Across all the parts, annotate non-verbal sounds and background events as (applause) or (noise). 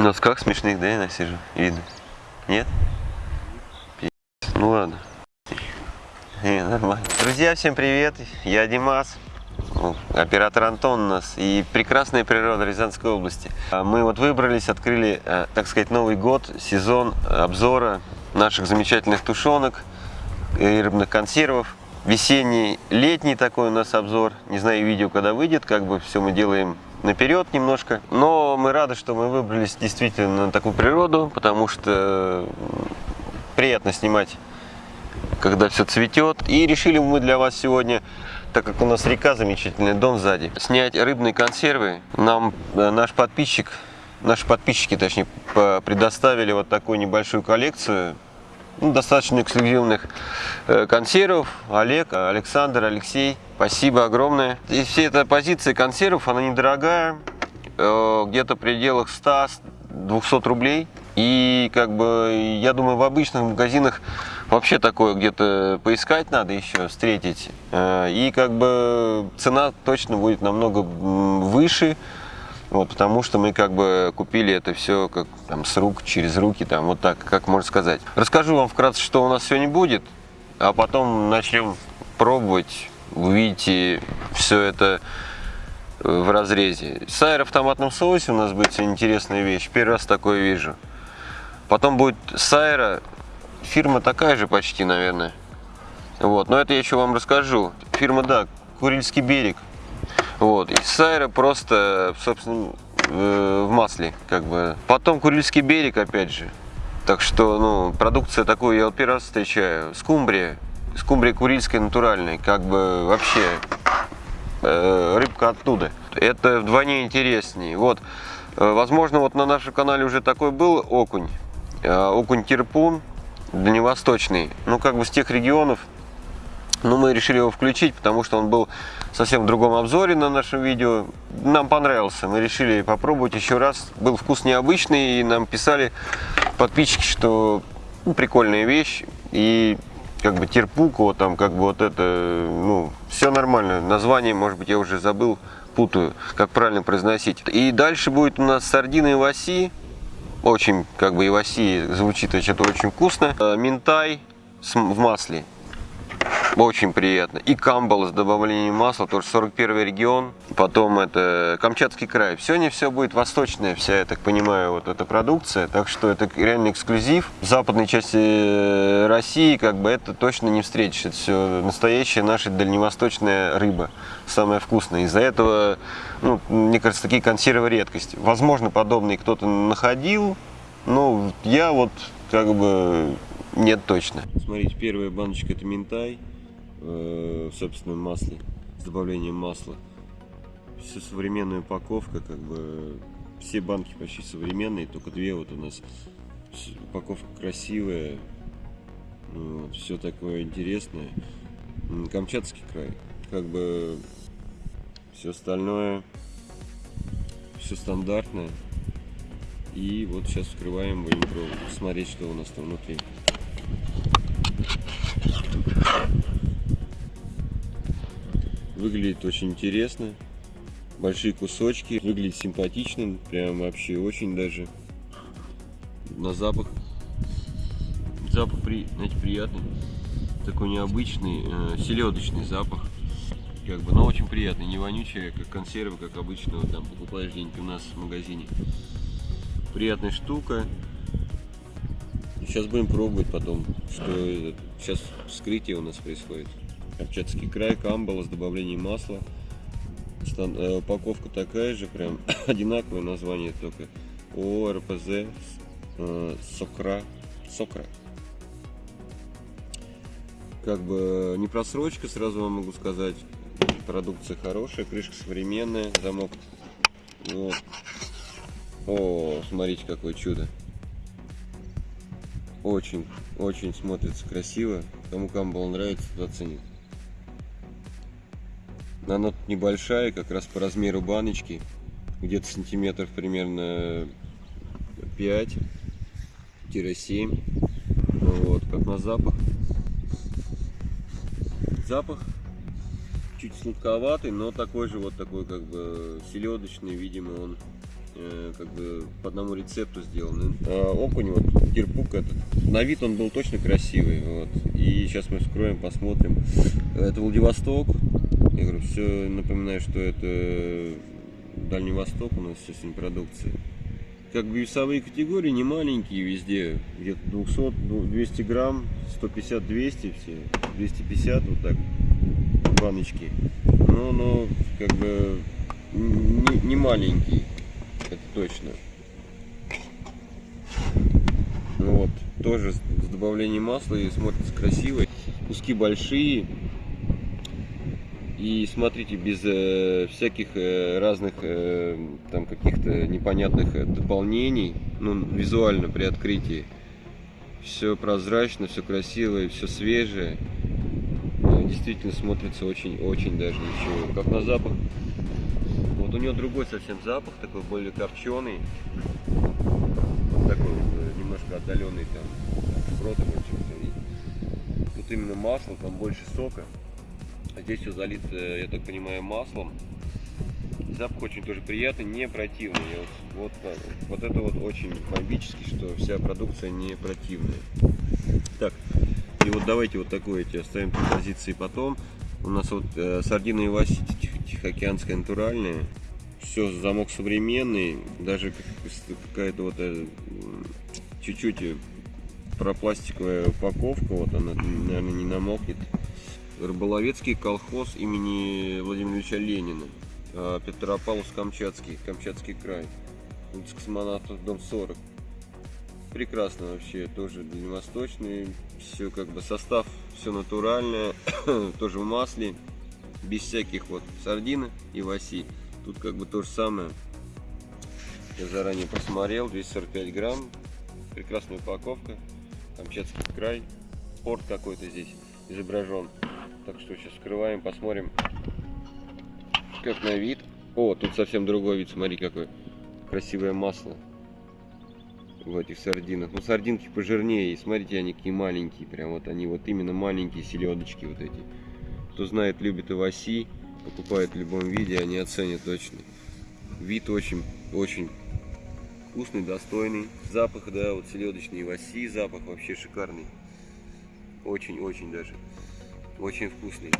В носках смешных, да, я сижу? Видно. Нет? Пи***. Ну ладно. Не, нормально. Друзья, всем привет. Я Димас. Ну, Оператор Антон у нас и прекрасная природа Рязанской области. А Мы вот выбрались, открыли, э, так сказать, Новый год, сезон обзора наших замечательных тушенок и рыбных консервов. Весенний, летний такой у нас обзор. Не знаю, видео когда выйдет, как бы все мы делаем наперед немножко. Но мы рады, что мы выбрались действительно на такую природу, потому что приятно снимать, когда все цветет. И решили мы для вас сегодня, так как у нас река замечательная, дом сзади, снять рыбные консервы. Нам э, наш подписчик, наши подписчики, точнее, предоставили вот такую небольшую коллекцию ну, достаточно эксклюзивных э, консервов. Олег, Александр, Алексей, спасибо огромное. И вся эта позиция консервов, она недорогая, э, где-то в пределах 100-200 рублей. И как бы, я думаю, в обычных магазинах вообще такое где-то поискать надо еще, встретить. Э, И как бы цена точно будет намного выше, вот, потому что мы как бы купили это все как там с рук, через руки, там вот так, как можно сказать. Расскажу вам вкратце, что у нас сегодня будет, а потом начнем пробовать. Увидите все это э, в разрезе. Сайр в томатном соусе у нас будет интересная вещь. Первый раз такое вижу. Потом будет сайра. Фирма такая же почти, наверное. Вот, но это я еще вам расскажу. Фирма, да, Курильский берег. Вот, и сайра просто, собственно, э, в масле, как бы. Потом Курильский берег, опять же. Так что, ну, продукция такую я первый раз встречаю. Скумбрия. Скумбрия курильская натуральная, как бы вообще э, рыбка оттуда. Это вдвойне интереснее. Вот, э, возможно, вот на нашем канале уже такой был окунь. Э, окунь тирпун, дальневосточный. Ну, как бы с тех регионов, но мы решили его включить, потому что он был совсем в другом обзоре на нашем видео. Нам понравился, мы решили попробовать еще раз. Был вкус необычный, и нам писали подписчики, что ну, прикольная вещь. И как бы терпуко, там как бы вот это, ну, все нормально. Название, может быть, я уже забыл, путаю, как правильно произносить. И дальше будет у нас сардины и васи. Очень, как бы, и васи звучит что-то очень вкусно. Э, Минтай в масле. Очень приятно. И камбал с добавлением масла, тоже 41 регион. Потом это Камчатский край. Сегодня все будет восточная вся, я так понимаю, вот эта продукция. Так что это реально эксклюзив. В западной части э, России как бы это точно не встретишь. Это все настоящая наша дальневосточная рыба. Самая вкусная. Из-за этого, ну, мне кажется, такие консервы редкость. Возможно, подобные кто-то находил. Но я вот как бы нет точно. Смотрите, первая баночка это минтай э, в собственном масле, с добавлением масла. Все современная упаковка, как бы все банки почти современные, только две вот у нас. Упаковка красивая, вот, все такое интересное. Камчатский край, как бы все остальное, все стандартное. И вот сейчас вскрываем, будем пробовать, смотреть, что у нас там внутри. Выглядит очень интересно. Большие кусочки. Выглядит симпатично. Прям вообще очень даже. На запах. Запах, при, знаете, приятный. Такой необычный, э, селедочный запах. Как бы, но очень приятный. Не вонючий, как консервы, как обычно вот там покупаешь где-нибудь у нас в магазине. Приятная штука. Сейчас будем пробовать потом, что. Сейчас вскрытие у нас происходит. Камчатский край, камбала с добавлением масла. Стан- э, упаковка такая же, прям (coughs) одинаковое название только. ООО РПЗ э, Сокра. Сокра. Как бы не просрочка, сразу вам могу сказать. Продукция хорошая, крышка современная, замок. Вот. О, смотрите, какое чудо. Очень, очень смотрится красиво. Кому камбал нравится, тот оценит. Она тут небольшая, как раз по размеру баночки. Где-то сантиметров примерно 5-7. Вот, как на запах. Запах чуть сладковатый, но такой же вот такой как бы селедочный, видимо, он э, как бы по одному рецепту сделаны. А окунь, вот, кирпук этот, на вид он был точно красивый, вот. И сейчас мы вскроем, посмотрим. Это Владивосток. Я говорю, все напоминаю, что это Дальний Восток у нас все сегодня продукция. Как бы весовые категории не маленькие везде, где-то 200, 200 грамм, 150, 200 все, 250 вот так баночки. Но, но как бы не, не маленький, это точно. Ну вот, тоже с добавлением масла и смотрится красиво. Куски большие. И смотрите, без э, всяких э, разных э, там каких-то непонятных э, дополнений, ну, визуально при открытии. Все прозрачно, все красивое, все свежее. Э, действительно смотрится очень-очень даже ничего. Как на запах. Вот у него другой совсем запах, такой более копченый. Вот такой э, немножко отдаленный там, шпротом чем-то. Тут именно масло, там больше сока. А здесь все залито, я так понимаю, маслом. Запах очень тоже приятный, не противный. Вот, вот, вот это вот очень бомбически, что вся продукция не противная. Так, и вот давайте вот такое эти оставим композиции потом. У нас вот э, сардина Иваси тихоокеанская натуральная. Все, замок современный. Даже какая-то вот э, чуть-чуть э, пропластиковая упаковка. Вот она, наверное, не намокнет. Рыболовецкий колхоз имени Владимира Ильича Ленина. А, Петропавловск-Камчатский, Камчатский край. Улица космонавтов, дом 40. Прекрасно вообще, тоже дальневосточный. Все как бы состав, все натуральное, (coughs) тоже в масле. Без всяких вот сардины и васи. Тут как бы то же самое. Я заранее посмотрел, 245 грамм. Прекрасная упаковка. Камчатский край. Порт какой-то здесь изображен. Так что сейчас скрываем, посмотрим, как на вид. О, тут совсем другой вид, смотри, какое красивое масло в этих сардинах. Ну, сардинки пожирнее, и смотрите, они какие маленькие, прям вот они вот именно маленькие селедочки вот эти. Кто знает, любит оваси, покупает в любом виде, они оценят точно. Вид очень, очень вкусный, достойный. Запах, да, вот селедочный оваси, запах вообще шикарный. Очень-очень даже очень вкусный.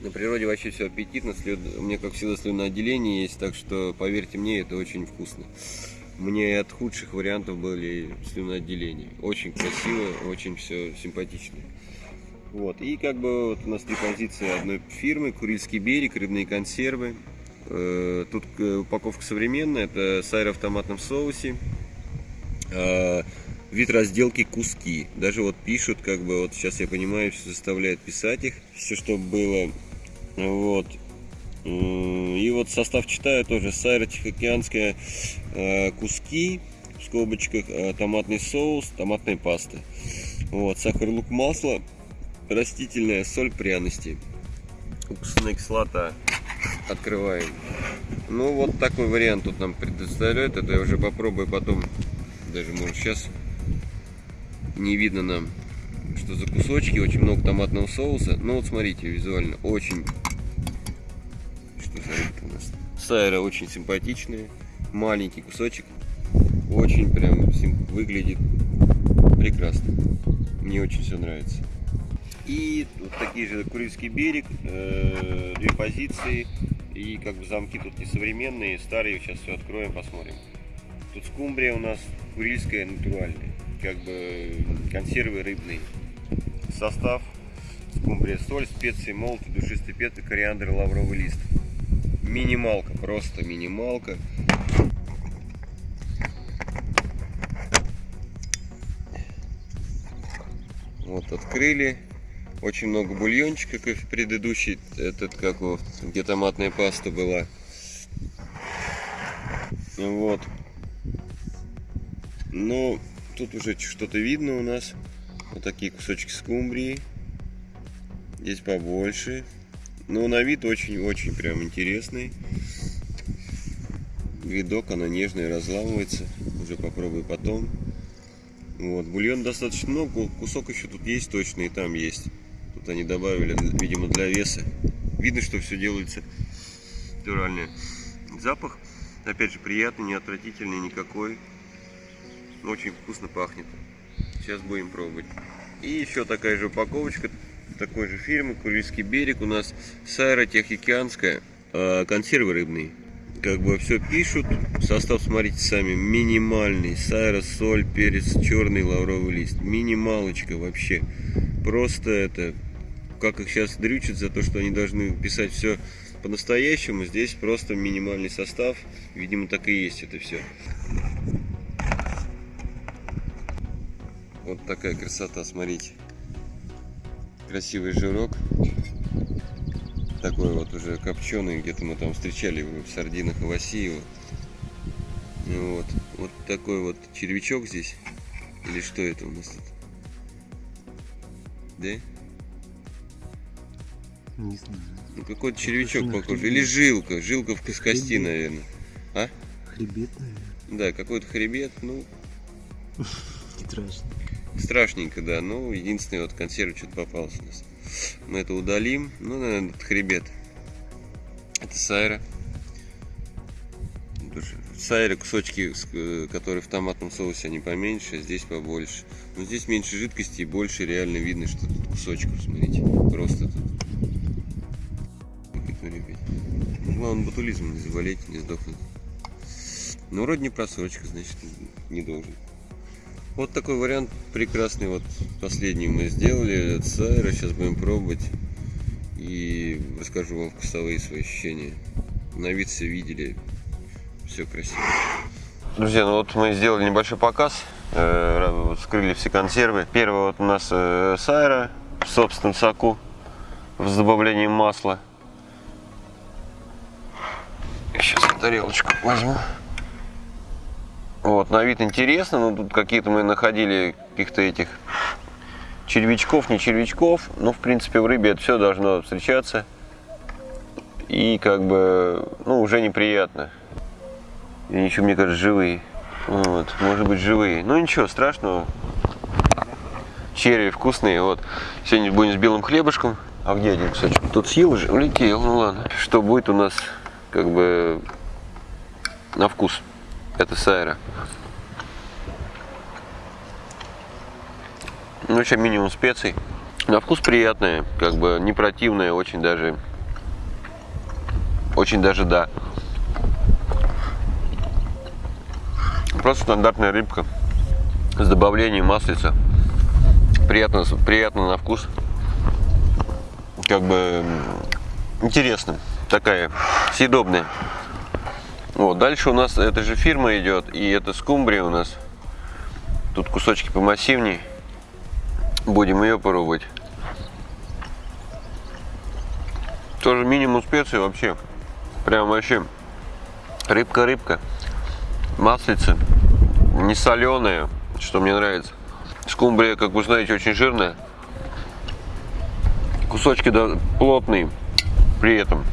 На природе вообще все аппетитно, след... у меня как всегда слюноотделение есть, так что поверьте мне, это очень вкусно. Мне от худших вариантов были слюноотделения. Очень красиво, очень все симпатично. Вот. И как бы вот у нас три позиции одной фирмы, Курильский берег, рыбные консервы. Э, тут э, упаковка современная, это сайра в томатном соусе. Вид разделки куски. Даже вот пишут, как бы, вот сейчас я понимаю, все заставляет писать их, все, что было. Вот. И вот состав читаю тоже. Сайра Тихоокеанская э, куски, в скобочках, э, томатный соус, томатная паста. Вот, сахар, лук, масло, растительная соль, пряности. Уксусная кислота. Открываем. Ну, вот такой вариант тут нам предоставляют. Это я уже попробую потом. Даже, может, сейчас не видно нам, что за кусочки, очень много томатного соуса. Ну вот смотрите, визуально очень... Что за у нас? Сайра очень симпатичная, маленький кусочек, очень прям выглядит прекрасно. Мне очень все нравится. И вот такие же Курильский берег, э, две позиции. И как бы замки тут не современные, старые. Сейчас все откроем, посмотрим. Тут скумбрия у нас курильская, натуральная как бы консервы рыбные. Состав скумбрия, соль, специи, молотый, душистый перец, кориандр, лавровый лист. Минималка, просто минималка. Вот открыли. Очень много бульончика, как в предыдущий, этот, как вот, где томатная паста была. Вот. Но Тут уже что-то видно у нас. Вот такие кусочки скумбрии. Здесь побольше. Но на вид очень-очень прям интересный. Видок, она нежная, разламывается. Уже попробую потом. Вот, бульон достаточно много, кусок еще тут есть точно, и там есть. Тут они добавили, видимо, для веса. Видно, что все делается натуральное. Запах Опять же, приятный, не отвратительный никакой. Очень вкусно пахнет. Сейчас будем пробовать. И еще такая же упаковочка такой же фирмы, Курильский берег. У нас Сайра Тихоокеанская, э, консервы рыбные. Как бы все пишут. Состав, смотрите сами, минимальный. Сайра, соль, перец, черный лавровый лист. Минималочка вообще. Просто это, как их сейчас дрючат за то, что они должны писать все по-настоящему. Здесь просто минимальный состав. Видимо, так и есть это все. Вот такая красота, смотрите красивый жирок. Такой вот уже копченый, где-то мы там встречали его в сардинах и Васиева. Ну вот. вот такой вот червячок здесь. Или что это у нас тут? Да? Не знаю. Ну какой-то червячок похож. Или жилка. Жилка в кости, наверное. А? Хребет, наверное. Да, какой-то хребет, ну. (laughs) Страшно. Страшненько, да. Ну, единственный вот консерв что-то попался у нас. Мы это удалим. Ну, наверное, этот хребет. Это сайра. В сайре кусочки, э, которые в томатном соусе, они поменьше, а здесь побольше. Но здесь меньше жидкости и больше реально видно, что тут кусочков, смотрите. Просто тут. Главное, ботулизмом не заболеть, не сдохнуть. Но вроде не просрочка, значит, не должен. Вот такой вариант прекрасный. Вот последний мы сделали от сайра. Сейчас будем пробовать. И расскажу вам вкусовые свои ощущения. На вид все видели. Все красиво. Друзья, ну вот мы сделали небольшой показ. Э, вскрыли все консервы. Первый вот у нас э, сайра в собственном соку. С добавлением масла. Сейчас тарелочку возьму. Вот, на вид интересно, но тут какие-то мы находили каких-то этих червячков, не червячков. Но, в принципе, в рыбе это все должно встречаться. И как бы, ну, уже неприятно. И еще, мне кажется, живые. Вот, может быть, живые. Ну, ничего страшного. Черви вкусные. Вот, сегодня будем с белым хлебушком. А где один кусочек? Тут съел уже? Улетел, ну ладно. Что будет у нас, как бы, на вкус. Это сайра. Ну, еще минимум специй. На вкус приятная, как бы не противная, очень даже, очень даже да. Просто стандартная рыбка с добавлением маслица. Приятно, приятно на вкус. Как бы интересно. Такая съедобная. Вот, дальше у нас эта же фирма идет, и это скумбрия у нас. Тут кусочки помассивней. Будем ее пробовать. Тоже минимум специй вообще. Прям вообще рыбка-рыбка. Маслица. Не соленая, что мне нравится. Скумбрия, как вы знаете, очень жирная. Кусочки да, плотные при этом.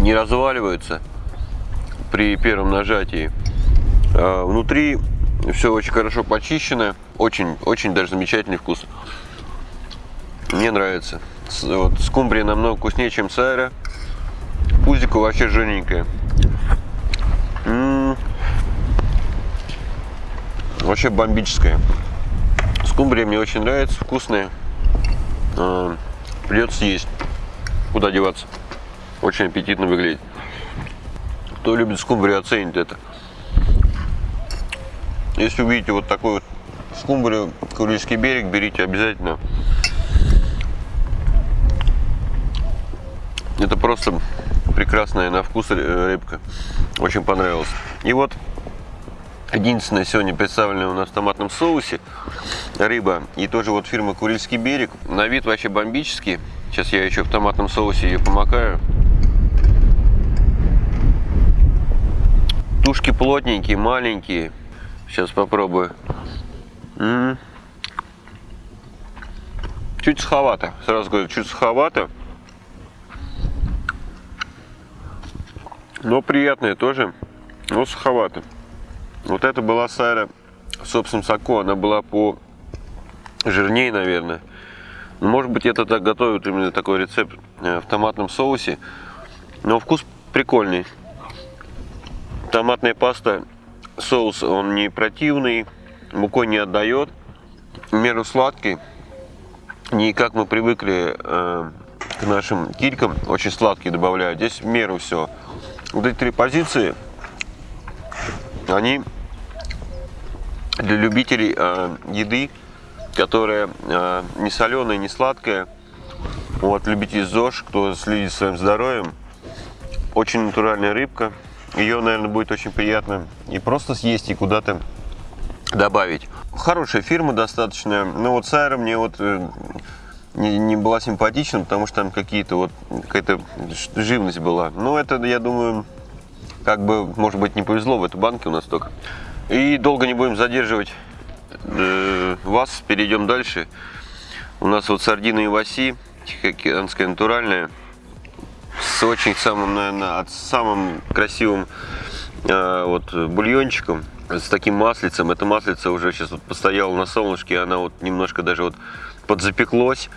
Не разваливаются при первом нажатии. А, внутри все очень хорошо почищено, очень, очень даже замечательный вкус. Мне нравится. Вот, скумбрия намного вкуснее, чем сайра. Пузико вообще жирненькое. М -м -м. Вообще бомбическая. Скумбрия мне очень нравится, вкусная. А, придется есть. Куда деваться? Очень аппетитно выглядит. Кто любит скумбрию, оценит это. Если увидите вот такой вот скумбрию, Курильский берег, берите обязательно. Это просто прекрасная на вкус рыбка. Очень понравилось. И вот единственное сегодня представленная у нас в томатном соусе рыба. И тоже вот фирма Курильский берег. На вид вообще бомбический. Сейчас я еще в томатном соусе ее помакаю. Тушки плотненькие, маленькие. Сейчас попробую. М -м -м. Чуть суховато. Сразу говорю, чуть суховато. Но приятная тоже. Но суховато. Вот это была сайра в собственном. Она была по жирнее, наверное. Может быть, это так готовят именно такой рецепт э, в томатном соусе. Но вкус прикольный Томатная паста, соус, он не противный, мукой не отдает, меру сладкий. Не как мы привыкли э, к нашим килькам, очень сладкие добавляют. Здесь в меру все. Вот эти три позиции, они для любителей э, еды, которая э, не соленая, не сладкая. Вот, любитель ЗОЖ, кто следит своим здоровьем. Очень натуральная рыбка. Ее, наверное, будет очень приятно и просто съесть, и куда-то добавить. Хорошая фирма достаточно. Но вот Сайра мне вот э, не, не была симпатична, потому что там какие-то вот какая-то живность была. Но это, я думаю, как бы, может быть, не повезло в этой банке у нас только. И долго не будем задерживать э, вас, перейдем дальше. У нас вот сардины и васи, тихоокеанская натуральная, с очень самым, наверное, от самым красивым э, вот бульончиком, с таким маслицем. Это маслице уже сейчас вот постояло на солнышке, она вот немножко даже вот подзапеклось.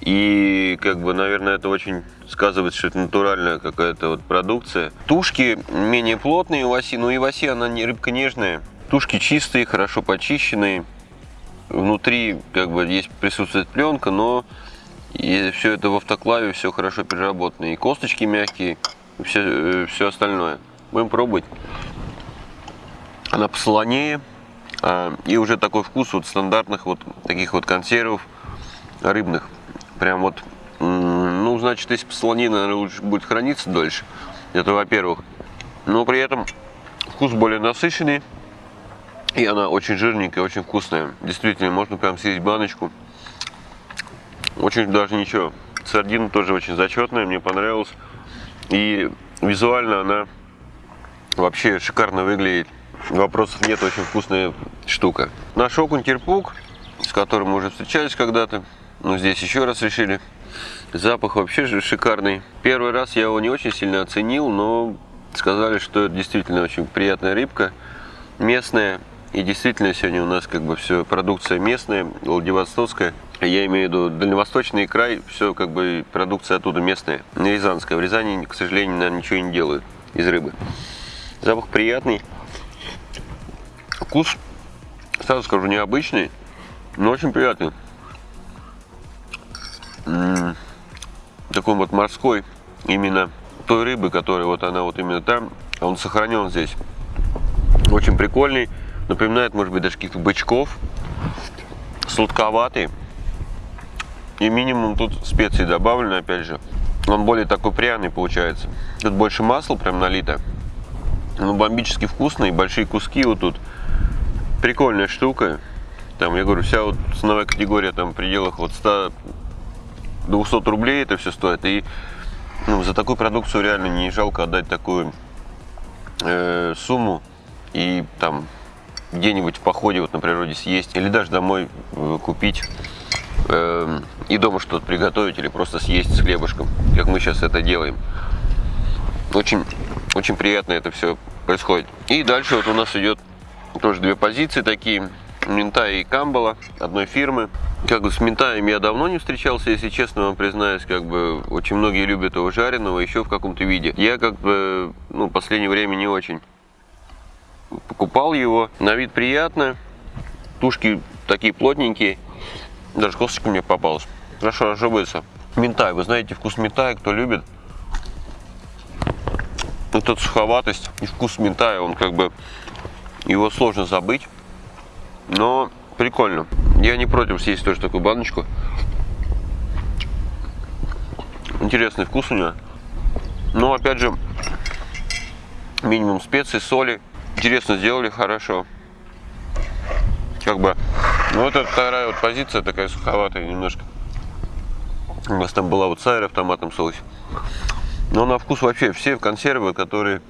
И, как бы, наверное, это очень сказывается, что это натуральная какая-то вот продукция. Тушки менее плотные у Васи, но и Васи, она не рыбка нежная. Тушки чистые, хорошо почищенные. Внутри, как бы, есть присутствует пленка, но и все это в автоклаве, все хорошо переработано. И косточки мягкие, и все, все остальное. Будем пробовать. Она посолонее. а, И уже такой вкус вот стандартных вот таких вот консервов рыбных. Прям вот, ну, значит, если посолонее, наверное, лучше будет храниться дольше. Это во-первых. Но при этом вкус более насыщенный. И она очень жирненькая, очень вкусная. Действительно, можно прям съесть баночку. Очень даже ничего. Сардина тоже очень зачетная, мне понравилась. И визуально она вообще шикарно выглядит. Вопросов нет, очень вкусная штука. Наш окунь терпук, с которым мы уже встречались когда-то. Но здесь еще раз решили. Запах вообще же шикарный. Первый раз я его не очень сильно оценил, но сказали, что это действительно очень приятная рыбка. Местная. И действительно сегодня у нас как бы все продукция местная, Владивостокская. Я имею в виду дальневосточный край, все как бы продукция оттуда местная, не рязанская. В Рязани, к сожалению, наверное, ничего не делают из рыбы. Запах приятный. Вкус, сразу скажу, необычный, но очень приятный. М, Такой вот морской, именно той рыбы, которая вот она вот именно там, он сохранен здесь. Очень прикольный, напоминает, может быть, даже каких-то бычков, сладковатый. И минимум тут специй добавлены, опять же. Он более такой пряный получается. Тут больше масла прям налито. Ну, бомбически вкусный, большие куски вот тут. Прикольная штука. Там, я говорю, вся вот ценовая категория там в пределах вот 100 200 рублей это все стоит. И ну, за такую продукцию реально не жалко отдать такую э, сумму и там где-нибудь в походе вот на природе съесть или даже домой э, купить э, и дома что-то приготовить или просто съесть с хлебушком, как мы сейчас это делаем. Очень, очень приятно это все происходит. И дальше вот у нас идет тоже две позиции такие. Минтай и Камбала одной фирмы. Как бы с Минтаем я давно не встречался, если честно вам признаюсь, как бы очень многие любят его жареного еще в каком-то виде. Я как бы, ну, последнее время не очень покупал его. На вид приятно. Тушки такие плотненькие. Даже косточка мне попалась. Хорошо разжевывается. Минтай, вы знаете вкус минтая, кто любит. Вот эта суховатость и вкус минтая, он как бы, его сложно забыть. Но прикольно. Я не против съесть тоже такую баночку. Интересный вкус у нее. Но опять же, минимум специй, соли. Интересно сделали, хорошо. Как бы, ну вот это вторая вот позиция такая суховатая немножко. У нас там была вот сайра в томатном соусе. Но на вкус вообще все консервы, которые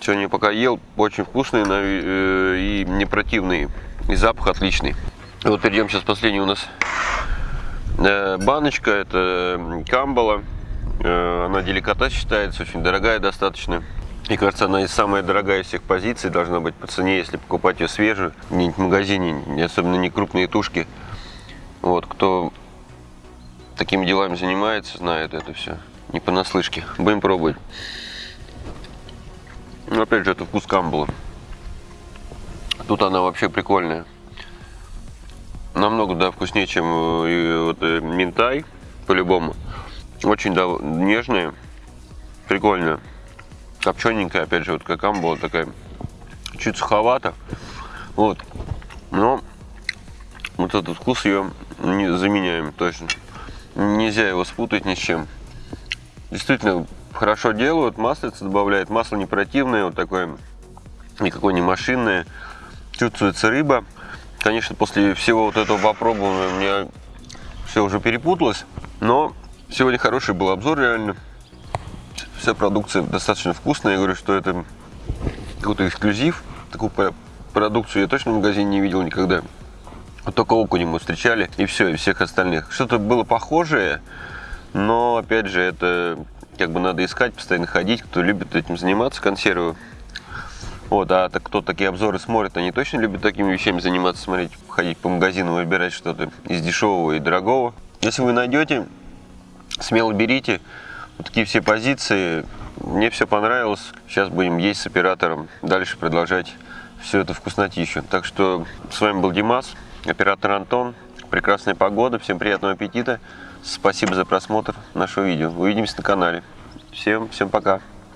сегодня пока ел, очень вкусные э, и не противные. И запах отличный. Вот перейдем сейчас последний у нас э, баночка. Это камбала. Э, она деликатес считается, очень дорогая достаточно. И кажется, она и самая дорогая из всех позиций должна быть по цене, если покупать ее свежую, где-нибудь в магазине, особенно не крупные тушки. Вот, кто такими делами занимается, знает это все. Не понаслышке. Будем пробовать. Ну, опять же, это вкус камбула. Тут она вообще прикольная. Намного, да, вкуснее, чем э, вот, э, минтай, по-любому. Очень да, нежная, прикольная. Копчененькая, опять же, вот как камбула такая. Чуть суховато. Вот. Но вот этот вкус ее не заменяем точно. Нельзя его спутать ни с чем. Действительно, хорошо делают, маслица добавляет. Масло не противное, вот такое, никакое не машинное. Чувствуется рыба. Конечно, после всего вот этого попробования у меня все уже перепуталось. Но сегодня хороший был обзор, реально. Вся продукция достаточно вкусная. Я говорю, что это какой-то эксклюзив. Такую продукцию я точно в магазине не видел никогда. Только окуня мы встречали, и все, и всех остальных. Что-то было похожее, но, опять же, это как бы надо искать, постоянно ходить, кто любит этим заниматься, консервы. Вот, а так, кто такие обзоры смотрит, они точно любят такими вещами заниматься, смотреть, ходить по магазинам, выбирать что-то из дешевого и дорогого. Если вы найдете, смело берите. Вот такие все позиции. Мне все понравилось. Сейчас будем есть с оператором. Дальше продолжать все это вкуснотищу. Так что с вами был Димас, оператор Антон. Прекрасная погода. Всем приятного аппетита. Спасибо за просмотр нашего видео. Увидимся на канале. Всем, всем пока.